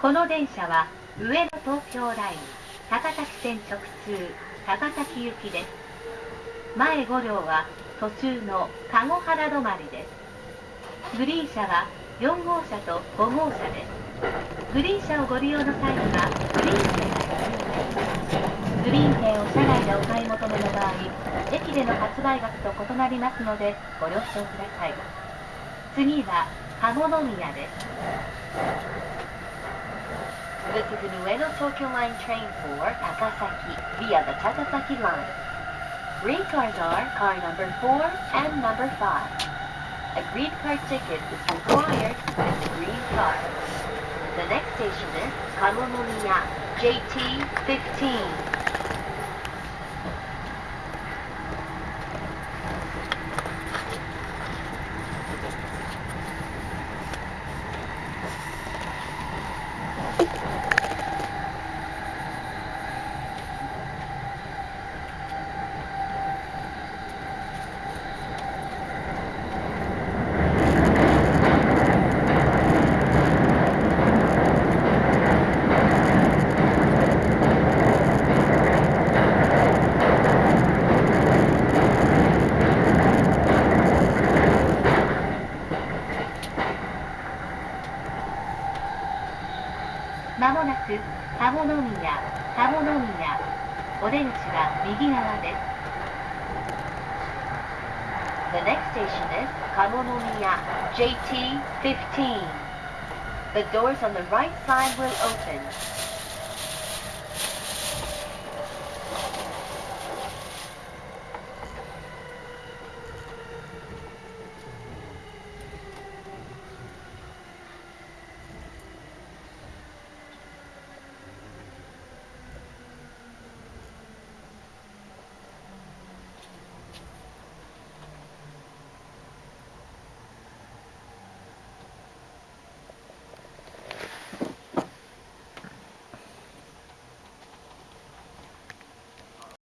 この電車は上野東京ライン高崎線直通高崎行きです。前5両は途中の籠原止まりです。グリーン車は4号車と5号車です。グリーン車をご利用の際にはグリーン券が必要ですグリーン券を車内でお買い求めの場合駅での発売額と異なりますのでご了承ください。次は鴨宮です。This is an Ueno Tokyo Line train for Takasaki via the Takasaki line. Green cars are car number 4 and number 5. A green car ticket is required with the green car. The next station is Kamonomiya JT15. まもなく鴨宮鴨宮お出口は右側です The next station is Kamonomiya JT15. The doors on the right side will open.